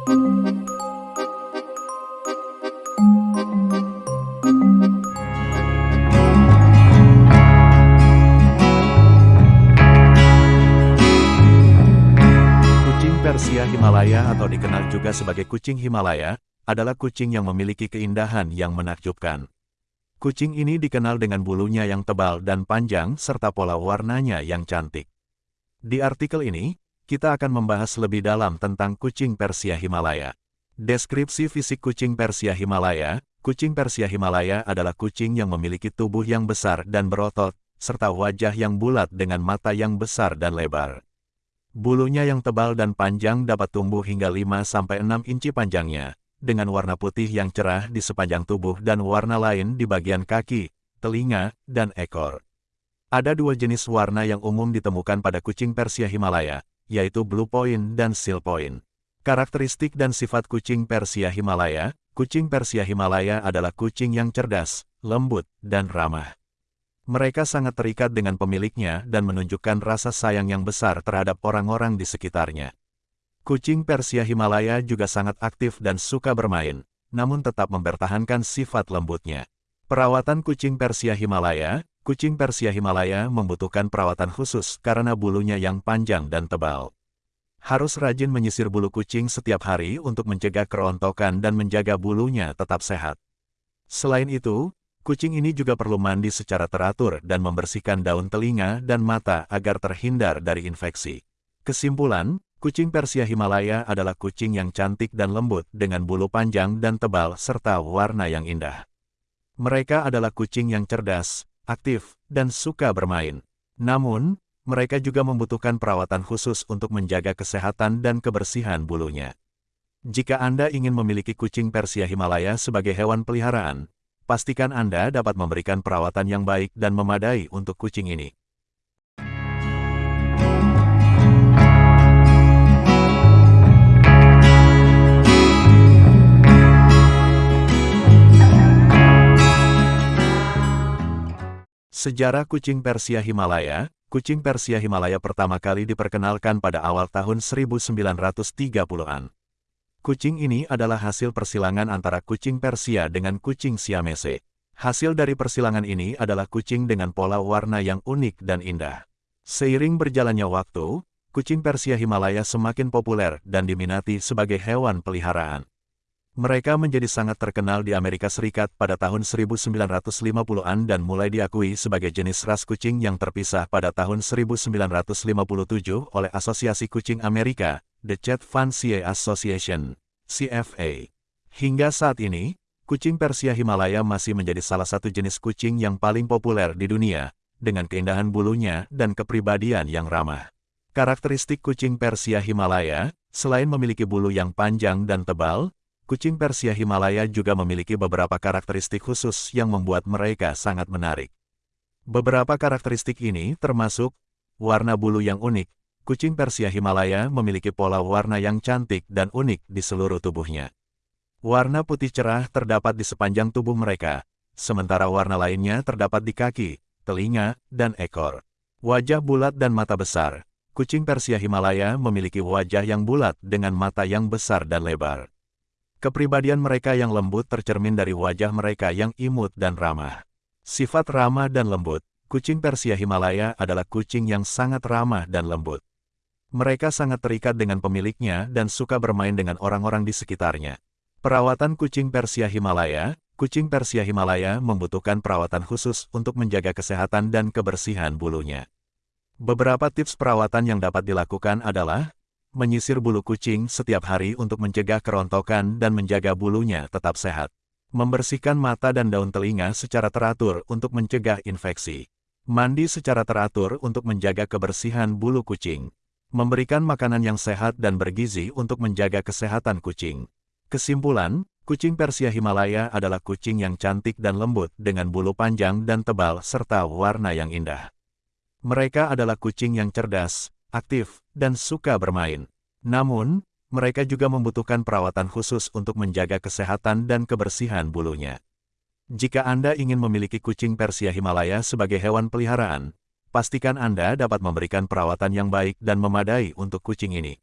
Kucing Persia Himalaya atau dikenal juga sebagai kucing Himalaya, adalah kucing yang memiliki keindahan yang menakjubkan. Kucing ini dikenal dengan bulunya yang tebal dan panjang serta pola warnanya yang cantik. Di artikel ini, kita akan membahas lebih dalam tentang kucing Persia Himalaya. Deskripsi fisik kucing Persia Himalaya, kucing Persia Himalaya adalah kucing yang memiliki tubuh yang besar dan berotot, serta wajah yang bulat dengan mata yang besar dan lebar. Bulunya yang tebal dan panjang dapat tumbuh hingga 5-6 inci panjangnya, dengan warna putih yang cerah di sepanjang tubuh dan warna lain di bagian kaki, telinga, dan ekor. Ada dua jenis warna yang umum ditemukan pada kucing Persia Himalaya, yaitu Blue Point dan Seal Point. Karakteristik dan sifat kucing Persia Himalaya, kucing Persia Himalaya adalah kucing yang cerdas, lembut, dan ramah. Mereka sangat terikat dengan pemiliknya dan menunjukkan rasa sayang yang besar terhadap orang-orang di sekitarnya. Kucing Persia Himalaya juga sangat aktif dan suka bermain, namun tetap mempertahankan sifat lembutnya. Perawatan kucing Persia Himalaya Kucing Persia Himalaya membutuhkan perawatan khusus karena bulunya yang panjang dan tebal. Harus rajin menyisir bulu kucing setiap hari untuk mencegah kerontokan dan menjaga bulunya tetap sehat. Selain itu, Kucing ini juga perlu mandi secara teratur dan membersihkan daun telinga dan mata agar terhindar dari infeksi. Kesimpulan, kucing Persia Himalaya adalah kucing yang cantik dan lembut dengan bulu panjang dan tebal serta warna yang indah. Mereka adalah kucing yang cerdas, aktif, dan suka bermain. Namun, mereka juga membutuhkan perawatan khusus untuk menjaga kesehatan dan kebersihan bulunya. Jika Anda ingin memiliki kucing Persia Himalaya sebagai hewan peliharaan, pastikan Anda dapat memberikan perawatan yang baik dan memadai untuk kucing ini. Sejarah kucing Persia Himalaya Kucing Persia Himalaya pertama kali diperkenalkan pada awal tahun 1930-an. Kucing ini adalah hasil persilangan antara kucing Persia dengan kucing Siamese. Hasil dari persilangan ini adalah kucing dengan pola warna yang unik dan indah. Seiring berjalannya waktu, kucing Persia Himalaya semakin populer dan diminati sebagai hewan peliharaan. Mereka menjadi sangat terkenal di Amerika Serikat pada tahun 1950-an dan mulai diakui sebagai jenis ras kucing yang terpisah pada tahun 1957 oleh Asosiasi Kucing Amerika, The Chat Fancier Association, CFA. Hingga saat ini, kucing Persia Himalaya masih menjadi salah satu jenis kucing yang paling populer di dunia, dengan keindahan bulunya dan kepribadian yang ramah. Karakteristik kucing Persia Himalaya, selain memiliki bulu yang panjang dan tebal, kucing Persia Himalaya juga memiliki beberapa karakteristik khusus yang membuat mereka sangat menarik. Beberapa karakteristik ini termasuk warna bulu yang unik, Kucing Persia Himalaya memiliki pola warna yang cantik dan unik di seluruh tubuhnya. Warna putih cerah terdapat di sepanjang tubuh mereka, sementara warna lainnya terdapat di kaki, telinga, dan ekor. Wajah bulat dan mata besar. Kucing Persia Himalaya memiliki wajah yang bulat dengan mata yang besar dan lebar. Kepribadian mereka yang lembut tercermin dari wajah mereka yang imut dan ramah. Sifat ramah dan lembut, kucing Persia Himalaya adalah kucing yang sangat ramah dan lembut. Mereka sangat terikat dengan pemiliknya dan suka bermain dengan orang-orang di sekitarnya. Perawatan kucing Persia Himalaya Kucing Persia Himalaya membutuhkan perawatan khusus untuk menjaga kesehatan dan kebersihan bulunya. Beberapa tips perawatan yang dapat dilakukan adalah menyisir bulu kucing setiap hari untuk mencegah kerontokan dan menjaga bulunya tetap sehat. Membersihkan mata dan daun telinga secara teratur untuk mencegah infeksi. Mandi secara teratur untuk menjaga kebersihan bulu kucing. Memberikan makanan yang sehat dan bergizi untuk menjaga kesehatan kucing. Kesimpulan, kucing Persia Himalaya adalah kucing yang cantik dan lembut dengan bulu panjang dan tebal serta warna yang indah. Mereka adalah kucing yang cerdas, aktif, dan suka bermain. Namun, mereka juga membutuhkan perawatan khusus untuk menjaga kesehatan dan kebersihan bulunya. Jika Anda ingin memiliki kucing Persia Himalaya sebagai hewan peliharaan, pastikan Anda dapat memberikan perawatan yang baik dan memadai untuk kucing ini.